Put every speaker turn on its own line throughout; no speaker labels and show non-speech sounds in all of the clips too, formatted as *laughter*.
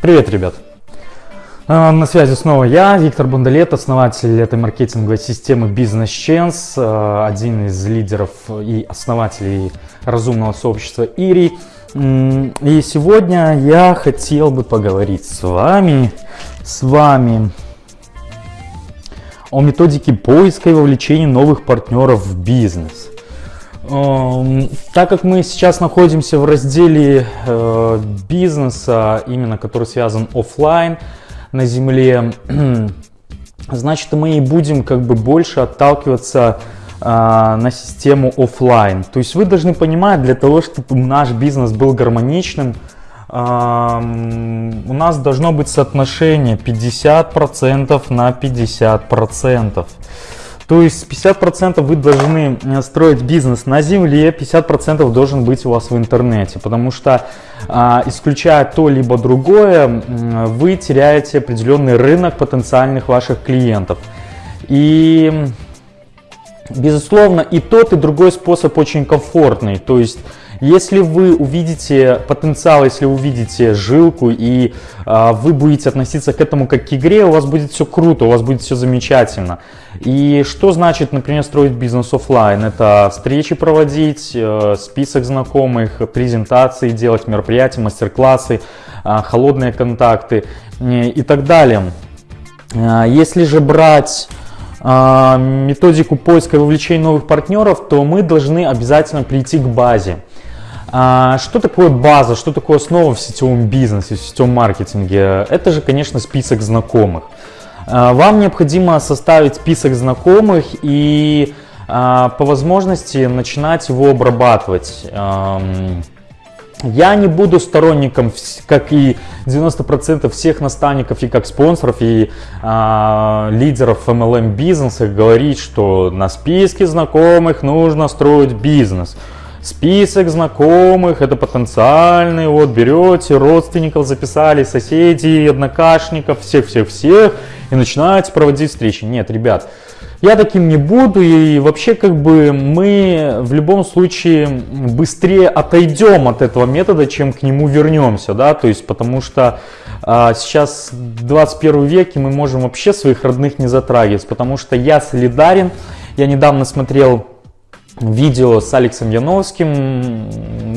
Привет, ребят! А, на связи снова я, Виктор Бондолет, основатель этой маркетинговой системы Business Chance, а, один из лидеров и основателей разумного сообщества Ири. И сегодня я хотел бы поговорить с вами, с вами о методике поиска и вовлечения новых партнеров в бизнес. Так как мы сейчас находимся в разделе э, бизнеса, именно который связан офлайн на земле, *clears throat* значит мы и будем как бы больше отталкиваться а, на систему офлайн. То есть вы должны понимать, для того, чтобы наш бизнес был гармоничным, а, у нас должно быть соотношение 50% на 50%. То есть 50% вы должны э, строить бизнес на земле, 50% должен быть у вас в интернете. Потому что а, исключая то либо другое, вы теряете определенный рынок потенциальных ваших клиентов. И безусловно и тот и другой способ очень комфортный. То есть если вы увидите потенциал, если увидите жилку и а, вы будете относиться к этому как к игре, у вас будет все круто, у вас будет все замечательно. И что значит, например, строить бизнес офлайн? Это встречи проводить, э, список знакомых, презентации делать, мероприятия, мастер-классы, э, холодные контакты э, и так далее. Э, если же брать э, методику поиска и вовлечения новых партнеров, то мы должны обязательно прийти к базе. А, что такое база, что такое основа в сетевом бизнесе, в сетевом маркетинге? Это же, конечно, список знакомых. А, вам необходимо составить список знакомых и а, по возможности начинать его обрабатывать. Я не буду сторонником, как и 90% всех наставников и как спонсоров и лидеров MLM бизнеса говорить, что на списке знакомых нужно строить бизнес список знакомых, это потенциальные, вот берете, родственников записали, соседей, однокашников, всех-всех-всех и начинаете проводить встречи. Нет, ребят, я таким не буду и вообще как бы мы в любом случае быстрее отойдем от этого метода, чем к нему вернемся, да, то есть потому что а, сейчас 21 век и мы можем вообще своих родных не затрагивать, потому что я солидарен, я недавно смотрел видео с Алексом Яновским,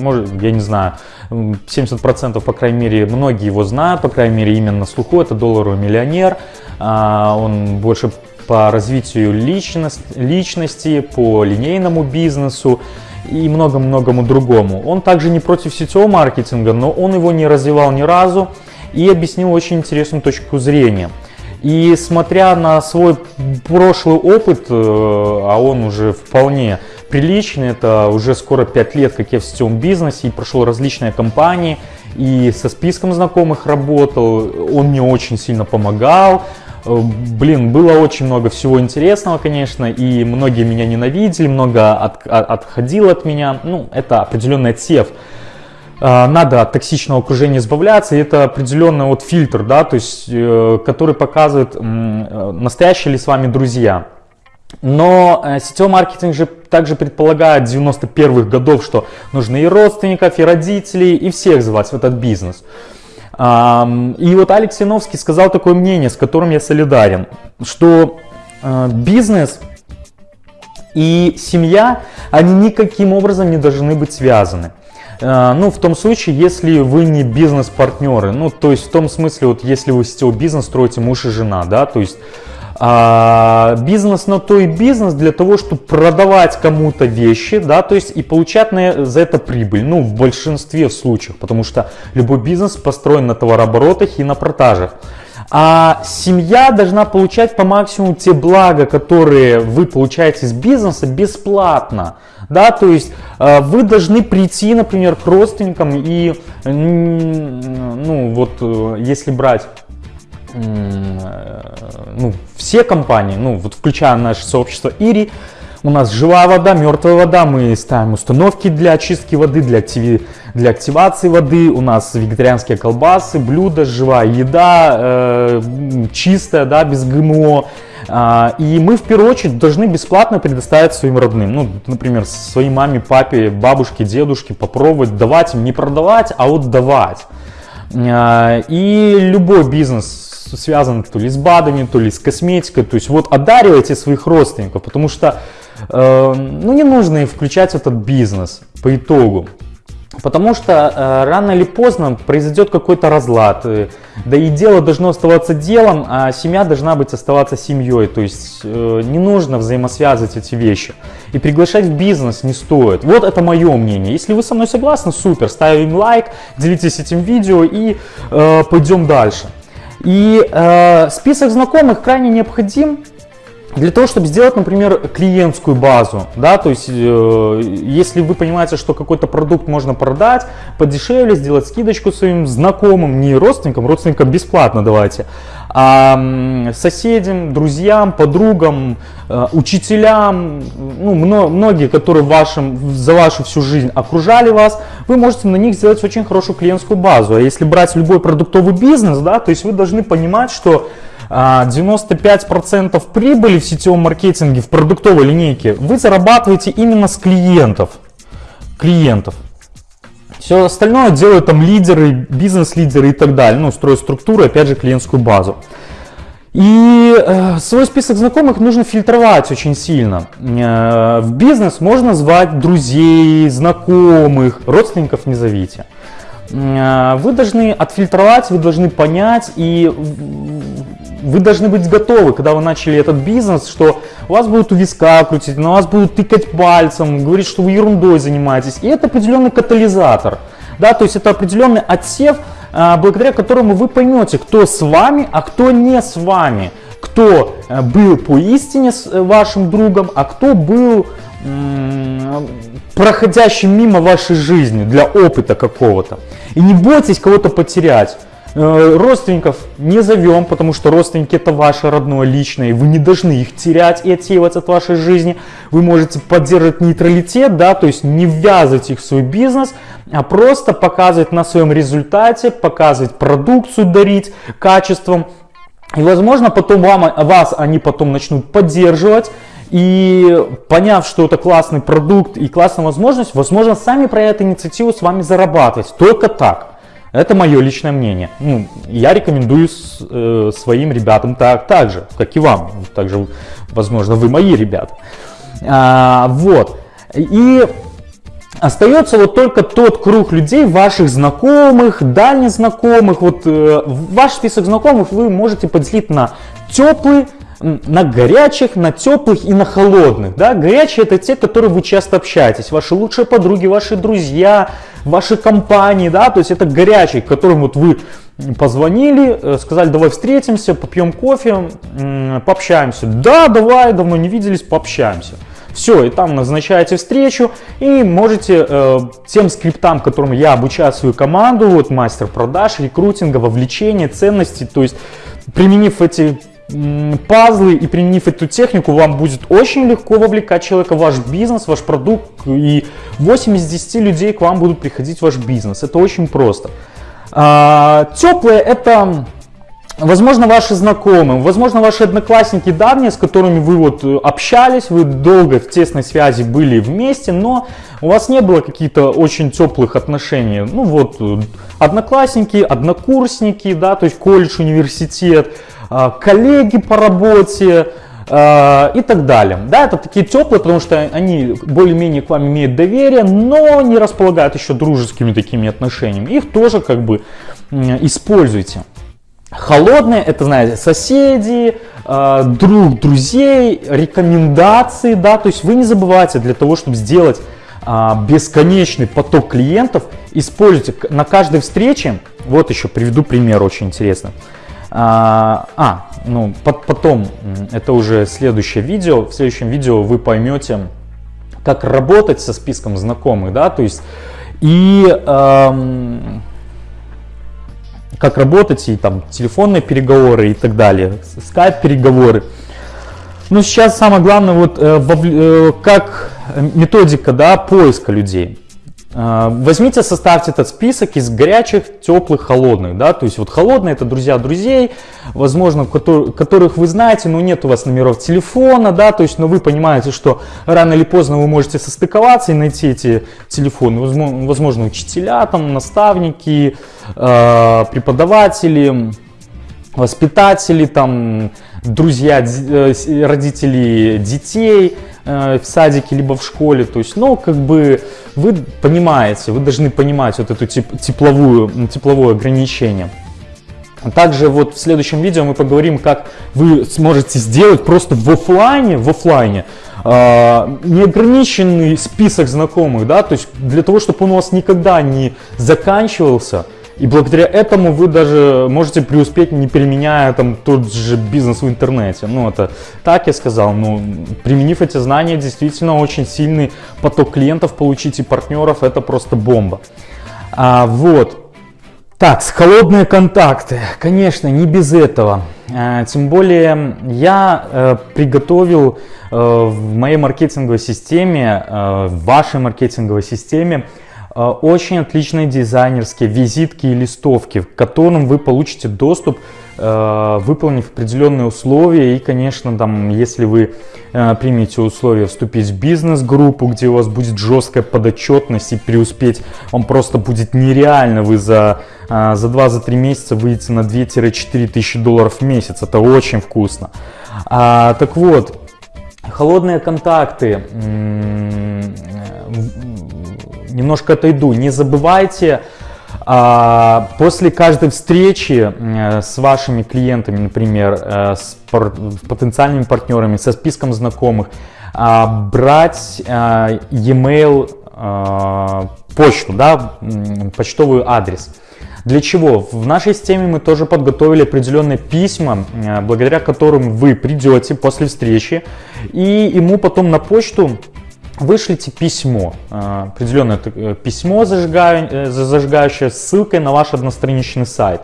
может, я не знаю, 70% по крайней мере, многие его знают, по крайней мере, именно на слуху, это долларовый миллионер, а, он больше по развитию личность, личности, по линейному бизнесу и много-многому другому. Он также не против сетевого маркетинга, но он его не развивал ни разу и объяснил очень интересную точку зрения. И смотря на свой прошлый опыт, э, а он уже вполне приличный, это уже скоро 5 лет, как я в сетевом бизнесе, и прошел различные компании, и со списком знакомых работал, он мне очень сильно помогал, э, Блин, было очень много всего интересного, конечно, и многие меня ненавидели, много от, от, отходило от меня. Ну, это определенный отсев. А, надо от токсичного окружения избавляться, и это определенный вот фильтр, да, то есть, э, который показывает, э, настоящие ли с вами друзья. Но э, сетевой маркетинг же также предполагает 91-х годов, что нужно и родственников, и родителей, и всех звать в этот бизнес. И вот Алекс Яновский сказал такое мнение, с которым я солидарен, что э, бизнес и семья, они никаким образом не должны быть связаны. Э, ну, в том случае, если вы не бизнес-партнеры, ну, то есть в том смысле, вот если вы сетевой бизнес строите муж и жена, да, то есть а, бизнес на то и бизнес для того, чтобы продавать кому-то вещи, да, то есть и получать на, за это прибыль, ну, в большинстве случаев, потому что любой бизнес построен на товарооборотах и на продажах. А семья должна получать по максимуму те блага, которые вы получаете из бизнеса бесплатно. Да, то есть э, вы должны прийти, например, к родственникам и, ну вот, э, если брать ну, все компании, ну, вот включая наше сообщество Ири, у нас живая вода, мертвая вода, мы ставим установки для очистки воды, для, активи... для активации воды, у нас вегетарианские колбасы, блюда, живая еда, э, чистая, да, без ГМО. Э, и мы в первую очередь должны бесплатно предоставить своим родным, ну, например, своей маме, папе, бабушке, дедушке попробовать, давать им, не продавать, а вот давать. А, и любой бизнес связан то ли с БАДами, то ли с косметикой. То есть вот одаривайте своих родственников, потому что э, ну, не нужно включать этот бизнес по итогу. Потому что э, рано или поздно произойдет какой-то разлад, э, да и дело должно оставаться делом, а семья должна быть оставаться семьей, то есть э, не нужно взаимосвязывать эти вещи. И приглашать в бизнес не стоит. Вот это мое мнение. Если вы со мной согласны, супер, ставим лайк, делитесь этим видео и э, пойдем дальше. И э, список знакомых крайне необходим для того, чтобы сделать, например, клиентскую базу, да, то есть, э, если вы понимаете, что какой-то продукт можно продать подешевле, сделать скидочку своим знакомым, не родственникам, родственникам бесплатно давайте, а соседям, друзьям, подругам, э, учителям, ну, многие, которые вашим, за вашу всю жизнь окружали вас, вы можете на них сделать очень хорошую клиентскую базу. А если брать любой продуктовый бизнес, да, то есть вы должны понимать, что 95% а, прибыли в сетевом маркетинге, в продуктовой линейке вы зарабатываете именно с клиентов. Клиентов. Все остальное делают там лидеры, бизнес-лидеры и так далее. Ну, строят структуру, опять же, клиентскую базу. И э, свой список знакомых нужно фильтровать очень сильно. Э, в бизнес можно звать друзей, знакомых, родственников не зовите. Э, вы должны отфильтровать, вы должны понять и вы должны быть готовы, когда вы начали этот бизнес, что вас будут у виска крутить, на вас будут тыкать пальцем, говорить, что вы ерундой занимаетесь. И это определенный катализатор. Да, то есть это определенный отсев, благодаря которому вы поймете, кто с вами, а кто не с вами. Кто э, был по истине с э, вашим другом, а кто был проходящим мимо вашей жизни для опыта какого-то. И не бойтесь кого-то потерять. Э, родственников не зовем, потому что родственники это ваше родное личное, и вы не должны их терять и отсеивать от вашей жизни. Вы можете поддерживать нейтралитет, да, то есть не ввязывать их в свой бизнес, а просто показывать на своем результате, показывать продукцию, дарить качеством. И возможно потом вам, вас они потом начнут поддерживать, и поняв, что это классный продукт и классная возможность, возможно, сами проявят инициативу с вами зарабатывать. Только так. Это мое личное мнение. Ну, я рекомендую с, э, своим ребятам так, так же, как и вам. Также, возможно, вы мои ребята. А, вот. И остается вот только тот круг людей, ваших знакомых, дальних знакомых. Вот э, ваш список знакомых вы можете поделить на теплый, на горячих, на теплых и на холодных. Да? Горячие это те, которые вы часто общаетесь, ваши лучшие подруги, ваши друзья, ваши компании, да, то есть это горячий, к которым вот вы позвонили, э, сказали, давай встретимся, попьем кофе, пообщаемся. Да, давай, давно не виделись, пообщаемся. Все, и там назначаете встречу и можете э, тем скриптам, которым я обучаю свою команду, вот мастер продаж, рекрутинга, вовлечения, ценностей, то есть применив эти пазлы и применив эту технику, вам будет очень легко вовлекать человека в ваш бизнес, ваш продукт, и 8 из 10 людей к вам будут приходить в ваш бизнес. Это очень просто. А, теплые это Возможно, ваши знакомые, возможно, ваши одноклассники давние, с которыми вы вот э, общались, вы долго в тесной связи были вместе, но у вас не было каких-то очень теплых отношений. Ну вот, э, одноклассники, однокурсники, да, то есть колледж, университет, а, коллеги по работе а, и так далее. Да, это такие теплые, потому что они более-менее к вам имеют доверие, но не располагают еще дружескими такими отношениями. Их тоже как бы используйте. Холодные, это, знаете, соседи, а, друг друзей, рекомендации, да, то есть вы не забывайте для того, чтобы сделать бесконечный поток клиентов, используйте на каждой встрече, вот еще приведу пример очень интересный, а, а ну потом, это уже следующее видео. В следующем видео вы поймете, как работать со списком знакомых, да, то есть и эм, как работать и там телефонные переговоры и так далее, скайп переговоры. Но сейчас самое главное вот э, э, как методика, да, поиска людей. А, возьмите, составьте этот список из горячих, теплых, холодных. Да? То есть вот холодные это друзья друзей, возможно, которых вы знаете, но нет у вас номеров телефона, да, то есть, но вы понимаете, что рано или поздно вы можете состыковаться и найти эти телефоны. Возможно, учителя, там, наставники, э, преподаватели, воспитатели, там, друзья, э, родители детей э, в садике либо в школе. То есть, ну, как бы вы понимаете, вы должны понимать вот эту тепловую, тепловое ограничение. Также вот в следующем видео мы поговорим, как вы сможете сделать просто в офлайне, в офлайне э, неограниченный список знакомых, да, то есть для того, чтобы он у вас никогда не заканчивался, и благодаря этому вы даже можете преуспеть, не применяя там тот же бизнес в интернете. Ну, это так я сказал. Ну, применив эти знания, действительно очень сильный поток клиентов получить и партнеров. Это просто бомба. А, вот. Так, с холодные контакты, конечно, не без этого. А, тем более я э, приготовил э, в моей маркетинговой системе, э, в вашей маркетинговой системе очень отличные дизайнерские визитки и листовки, к которым вы получите доступ, э, выполнив определенные условия. И, конечно, там, если вы э, примете условия вступить в бизнес-группу, где у вас будет жесткая подотчетность и преуспеть, вам просто будет нереально. Вы за, за 2-3 месяца выйдете на 2-4 тысячи долларов в месяц. Это очень вкусно. А, так вот, холодные контакты немножко отойду. Не забывайте а, после каждой встречи э, с вашими клиентами, например, э, с потенциальными партнерами, со списком знакомых, а, брать э, e-mail, почту, да, почтовый адрес. Для чего? В нашей системе мы тоже подготовили определенные письма, благодаря которым вы придете после встречи и ему потом на почту вышлите письмо, э, определенное э, письмо, зажигающее, зажигающее ссылкой на ваш одностраничный сайт.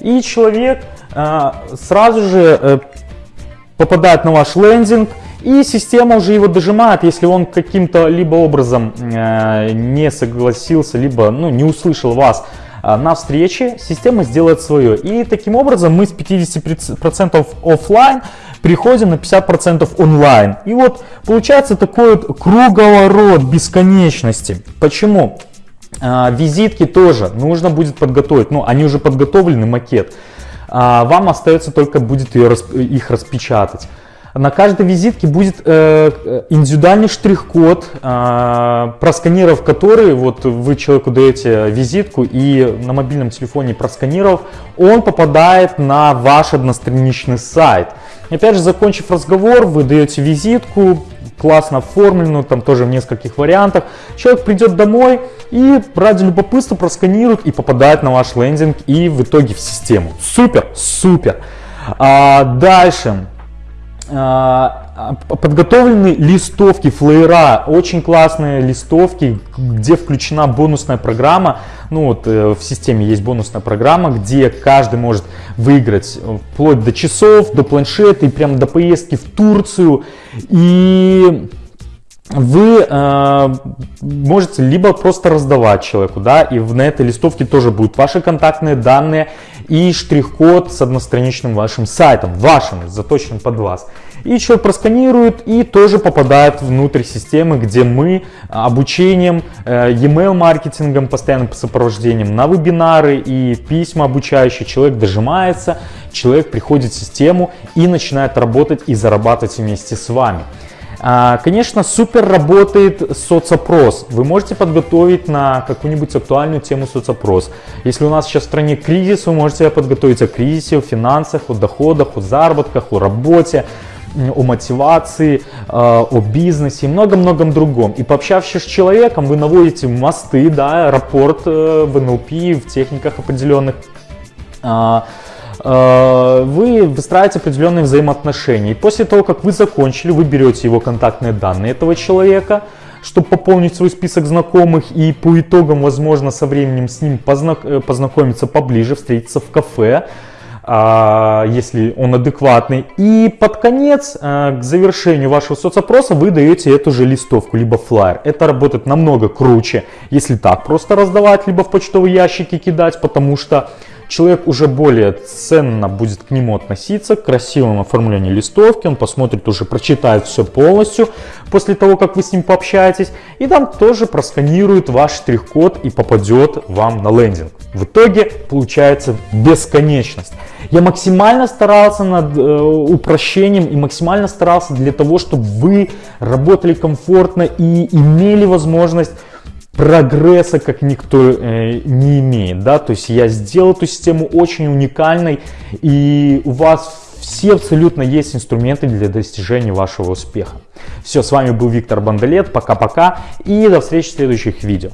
И человек э, сразу же попадает на ваш лендинг, и система уже его дожимает, если он каким-то либо образом не согласился, либо ну, не услышал вас на встрече, система сделает свое. И таким образом мы с 50% офлайн переходим на 50% онлайн. И вот получается такой вот круговорот бесконечности. Почему? А, визитки тоже нужно будет подготовить. Ну, они уже подготовлены, макет. А, вам остается только будет их распечатать. На каждой визитке будет э, индивидуальный штрих-код, э, просканировав который, вот вы человеку даете визитку и на мобильном телефоне просканировав, он попадает на ваш одностраничный сайт. Опять же, закончив разговор, вы даете визитку, классно оформленную, там тоже в нескольких вариантах. Человек придет домой и ради любопытства просканирует и попадает на ваш лендинг и в итоге в систему. Супер, супер. А, дальше. А, подготовлены листовки, флеера, очень классные листовки, где включена бонусная программа. Ну вот э, в системе есть бонусная программа, где каждый может выиграть вплоть до часов, до планшета и прям до поездки в Турцию. И вы э, можете либо просто раздавать человеку, да, и на этой листовке тоже будут ваши контактные данные и штрих-код с одностраничным вашим сайтом, вашим, заточенным под вас. И человек просканирует и тоже попадает внутрь системы, где мы обучением, э, e-mail маркетингом, постоянным сопровождением на вебинары и письма обучающие, человек дожимается, человек приходит в систему и начинает работать и зарабатывать вместе с вами. А, конечно, супер работает соцопрос. Вы можете подготовить на какую-нибудь актуальную тему соцопрос. Если у нас сейчас в стране кризис, вы можете подготовить о кризисе, о финансах, о доходах, о заработках, о работе о мотивации, а, о бизнесе и многом-многом другом. И пообщавшись с человеком, вы наводите мосты, да, аэропорт э, в НЛП, в техниках определенных, а, вы выстраиваете определенные взаимоотношения. И после того, как вы закончили, вы берете его контактные данные этого человека, чтобы пополнить свой список знакомых и по итогам, возможно, со временем с ним познак э, познакомиться поближе, встретиться в кафе, а, если он адекватный. И под конец, э, к завершению вашего соцопроса, вы даете эту же листовку, либо флайер. Это работает намного круче, если так просто раздавать, либо в почтовые ящики кидать, потому что человек уже более ценно будет к нему относиться, к красивому оформлению листовки, он посмотрит уже, прочитает все полностью после того, как вы с ним пообщаетесь, и там тоже просканирует ваш штрих-код и попадет вам на лендинг. В итоге получается бесконечность. Я максимально старался над э, упрощением и максимально старался для того, чтобы вы работали комфортно и имели возможность прогресса, как никто э, не имеет, да, то есть я сделал эту систему очень уникальной, и у вас все абсолютно есть инструменты для достижения вашего успеха. Все, с вами был Виктор Бандалет, пока-пока, и до встречи в следующих видео.